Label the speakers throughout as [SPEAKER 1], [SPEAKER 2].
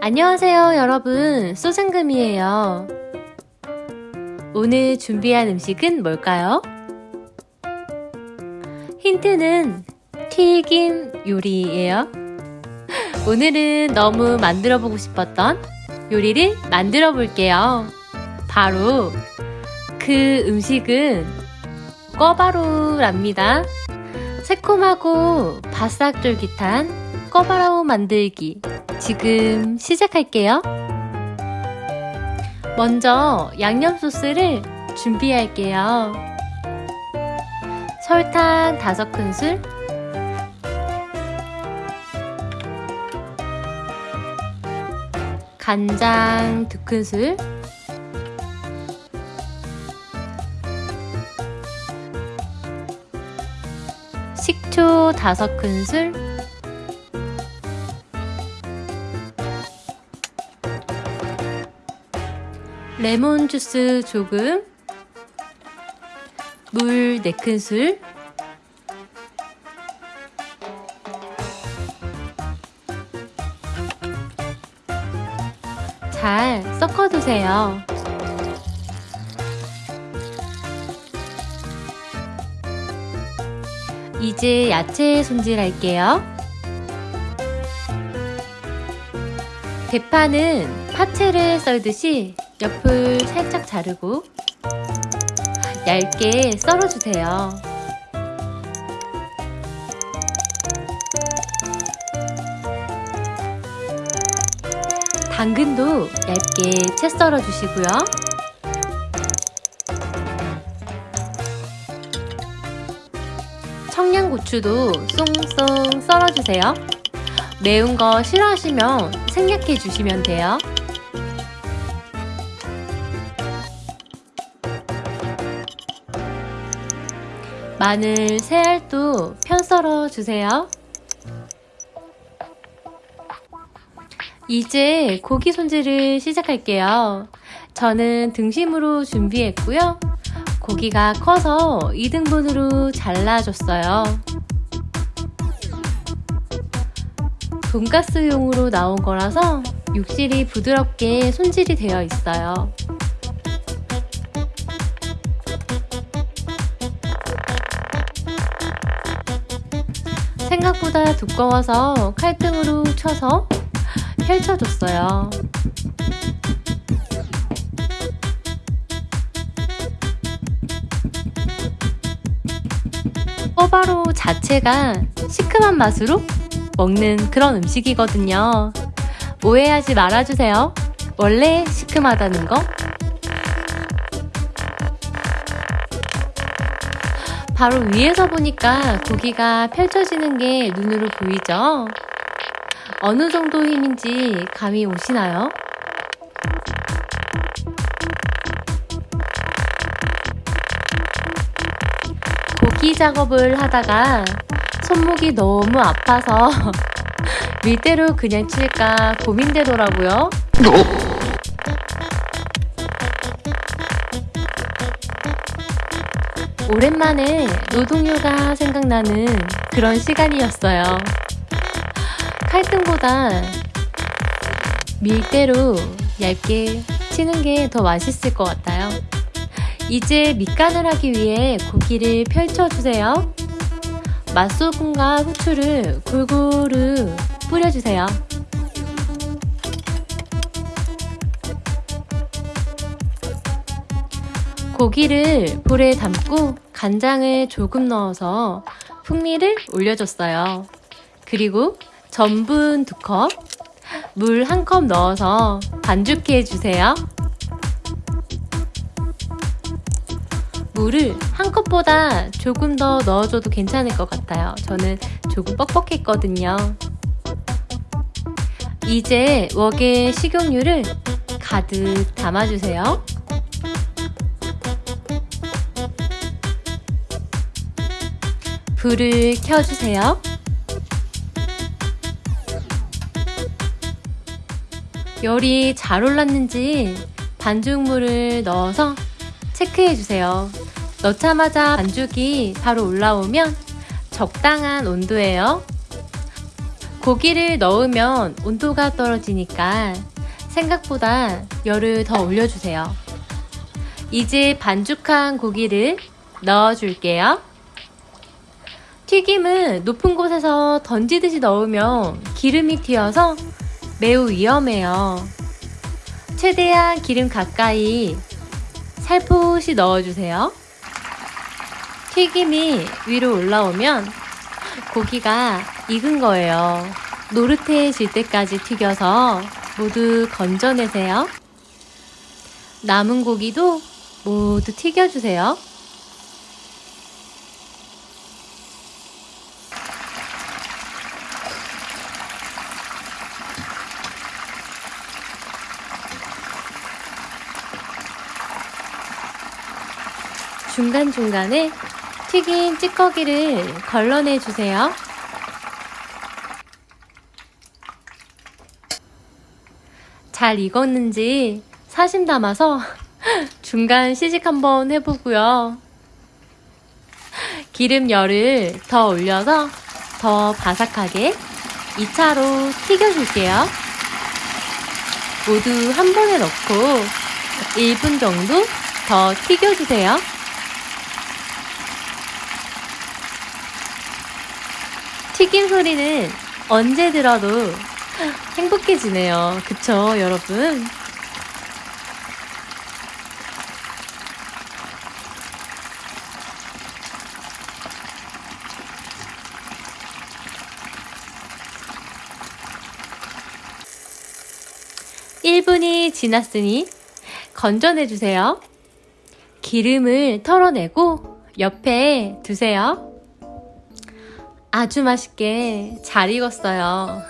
[SPEAKER 1] 안녕하세요 여러분. 소장금이에요. 오늘 준비한 음식은 뭘까요? 힌트는 튀김 요리예요 오늘은 너무 만들어 보고 싶었던 요리를 만들어 볼게요 바로 그 음식은 꿔바로우랍니다 새콤하고 바싹 쫄깃한 꿔바로우 만들기 지금 시작할게요. 먼저 양념 소스를 준비할게요. 설탕 5큰술 간장 2큰술. 식초 5큰술. 레몬 주스 조금. 물 4큰술 섞어두세요. 이제 야채 손질할게요. 대파는 파채를 썰듯이 옆을 살짝 자르고 얇게 썰어주세요. 당근도 얇게 채 썰어 주시고요. 청양고추도 쏭쏭 썰어주세요. 매운 거 싫어하시면 생략해 주시면 돼요. 마늘, 새알도 편 썰어 주세요. 이제 고기 손질을 시작할게요. 저는 등심으로 준비했고요. 고기가 커서 2등분으로 잘라줬어요. 돈가스용으로 나온 거라서 육질이 부드럽게 손질이 되어 있어요. 생각보다 두꺼워서 칼등으로 쳐서 펼쳐줬어요. 꼬바로 자체가 시큼한 맛으로 먹는 그런 음식이거든요. 오해하지 말아주세요. 원래 시큼하다는 거 바로 위에서 보니까 고기가 펼쳐지는 게 눈으로 보이죠? 어느 정도 힘인지 감이 오시나요? 고기 작업을 하다가 손목이 너무 아파서 밀대로 그냥 칠까 고민되더라고요. 오랜만에 노동요가 생각나는 그런 시간이었어요. 칼등보다 밀대로 얇게 치는 게 더 맛있을 것 같아요. 이제 밑간을 하기 위해 고기를 펼쳐주세요. 맛소금과 후추를 골고루 뿌려주세요. 고기를 볼에 담고 간장을 조금 넣어서 풍미를 올려줬어요. 그리고 전분 2컵, 물 1컵 넣어서 반죽해 주세요. 물을 한 컵보다 조금 더 넣어줘도 괜찮을 것 같아요. 저는 조금 뻑뻑했거든요. 이제 웍에 식용유를 가득 담아주세요. 불을 켜주세요. 열이 잘 올랐는지 반죽물을 넣어서 체크해 주세요. 넣자마자 반죽이 바로 올라오면 적당한 온도예요. 고기를 넣으면 온도가 떨어지니까 생각보다 열을 더 올려주세요. 이제 반죽한 고기를 넣어줄게요. 튀김은 높은 곳에서 던지듯이 넣으면 기름이 튀어서 매우 위험해요. 최대한 기름 가까이 살포시 넣어주세요. 튀김이 위로 올라오면 고기가 익은 거예요. 노릇해질 때까지 튀겨서 모두 건져내세요. 남은 고기도 모두 튀겨주세요. 중간중간에 튀긴 찌꺼기를 걸러내 주세요. 잘 익었는지 사심 담아서 중간 시식 한번 해보고요. 기름 열을 더 올려서 더 바삭하게 2차로 튀겨줄게요. 모두 한 번에 넣고 1분 정도 더 튀겨주세요. 튀김 소리는 언제 들어도 행복해지네요. 그쵸, 여러분? (1분이) 지났으니 건져내주세요. 기름을 털어내고 옆에 두세요. 아주 맛있게 잘 익었어요.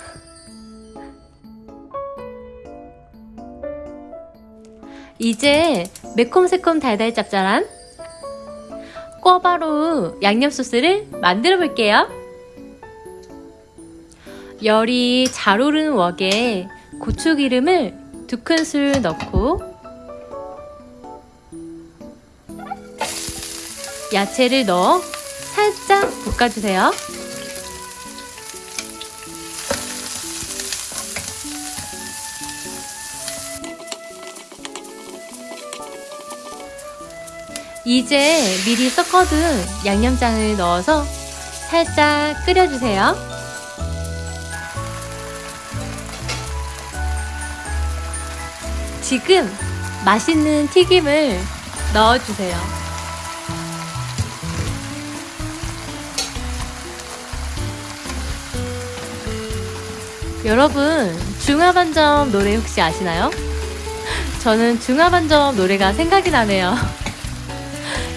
[SPEAKER 1] 이제 매콤새콤 달달 짭짤한 꿔바로 양념 소스를 만들어 볼게요. 열이 잘 오르는 웍에 고추기름을 두 큰술 넣고 야채를 넣어 살짝 볶아주세요. 이제 미리 섞어둔 양념장을 넣어서 살짝 끓여주세요. 지금 맛있는 튀김을 넣어주세요. 여러분 중화반점 노래 혹시 아시나요? 저는 중화반점 노래가 생각이 나네요.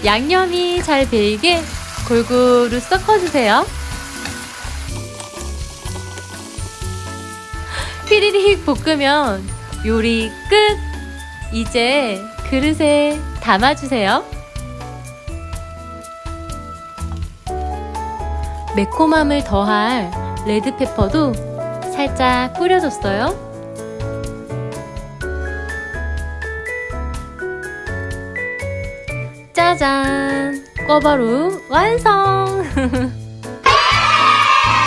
[SPEAKER 1] 양념이 잘 배이게 골고루 섞어주세요. 피리릭 볶으면 요리 끝! 이제 그릇에 담아주세요. 매콤함을 더할 레드페퍼도 살짝 뿌려줬어요. 짜잔! 꿔바루 완성!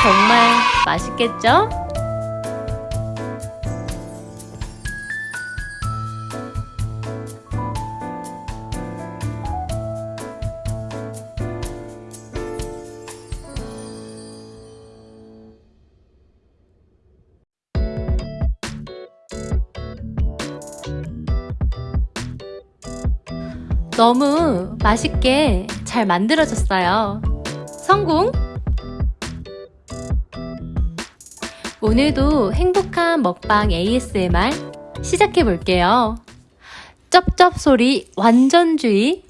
[SPEAKER 1] 정말 맛있겠죠? 너무 맛있게 잘 만들어졌어요. 성공! 오늘도 행복한 먹방 ASMR 시작해 볼게요. 쩝쩝 소리 완전주의.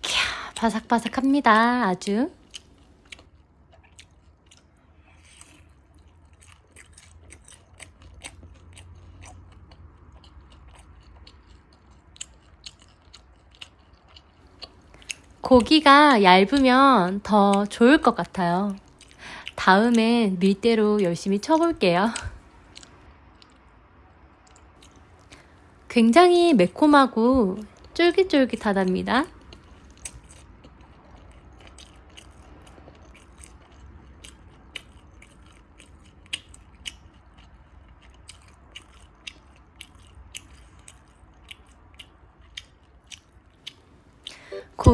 [SPEAKER 1] 캬, 바삭바삭합니다. 아주. 고기가 얇으면 더 좋을 것 같아요. 다음엔 밀대로 열심히 쳐볼게요. 굉장히 매콤하고 쫄깃쫄깃하답니다.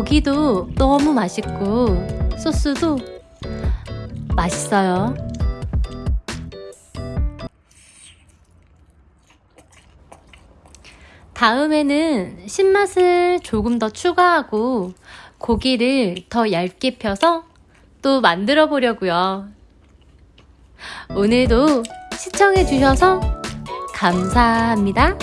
[SPEAKER 1] 고기도 너무 맛있고 소스도 맛있어요. 다음에는 신맛을 조금 더 추가하고 고기를 더 얇게 펴서 또 만들어 보려고요. 오늘도 시청해 주셔서 감사합니다.